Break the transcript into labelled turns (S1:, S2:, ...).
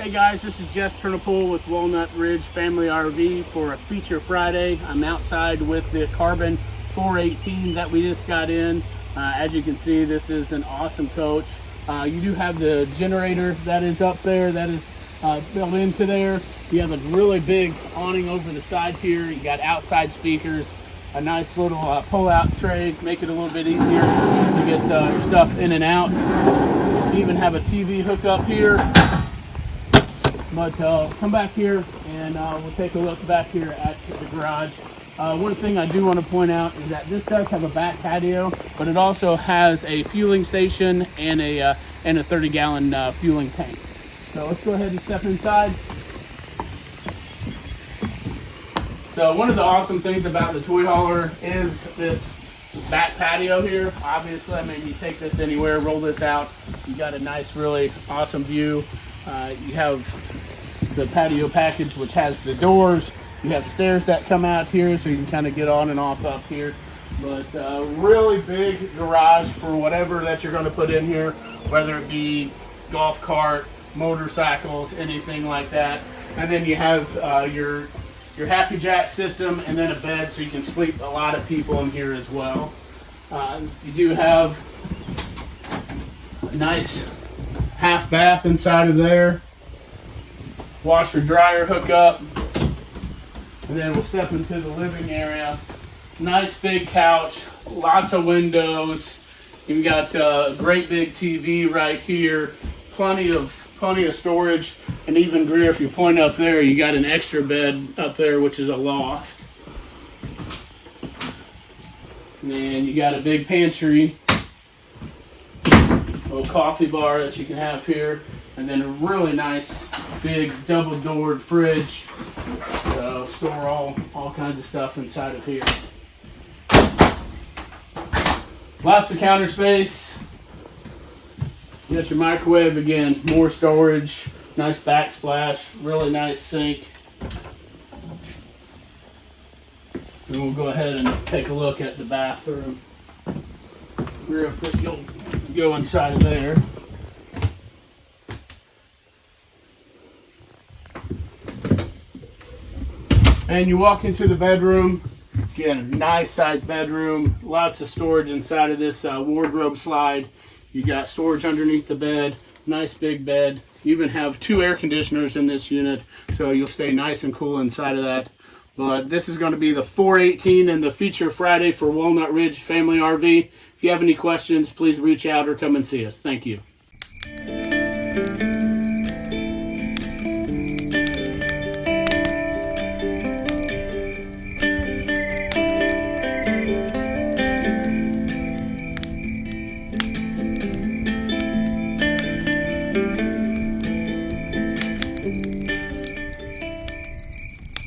S1: Hey guys, this is Jess Turnipool with Walnut Ridge Family RV for a feature Friday. I'm outside with the Carbon 418 that we just got in. Uh, as you can see, this is an awesome coach. Uh, you do have the generator that is up there that is uh, built into there. You have a really big awning over the side here. You got outside speakers, a nice little uh, pull-out tray, make it a little bit easier to get uh, stuff in and out. You even have a TV hookup here. But uh, come back here and uh, we'll take a look back here at the garage. Uh, one thing I do want to point out is that this does have a back patio, but it also has a fueling station and a and a 30 gallon uh, fueling tank. So let's go ahead and step inside. So one of the awesome things about the toy hauler is this back patio here. Obviously, I mean, you take this anywhere, roll this out, you got a nice, really awesome view. Uh, you have the patio package, which has the doors. You have stairs that come out here, so you can kind of get on and off up here. But uh, really big garage for whatever that you're going to put in here, whether it be golf cart, motorcycles, anything like that. And then you have uh, your your HappiJac system, and then a bed, so you can sleep a lot of people in here as well. Uh, you do have a nice half bath inside of there. Washer dryer hookup. And then we'll step into the living area. Nice big couch, lots of windows. You've got uh, a great big TV right here. Plenty of plenty of storage. And even Greer, if you point up there, you got an extra bed up there, which is a loft. And then you got a big pantry, coffee bar that you can have here, and then a really nice big double doored fridge. So store all, all kinds of stuff inside of here. Lots of counter space. You got your microwave again, more storage, nice backsplash, really nice sink. And we'll go ahead and take a look at the bathroom. Real quick, go inside of there. And you walk into the bedroom. Again, a nice sized bedroom. Lots of storage inside of this uh, wardrobe slide. You got storage underneath the bed. Nice big bed. You even have two air conditioners in this unit, so you'll stay nice and cool inside of that. But this is going to be the 418 and the feature Friday for Walnut Ridge Family RV. If you have any questions, please reach out or come and see us. Thank you. thank you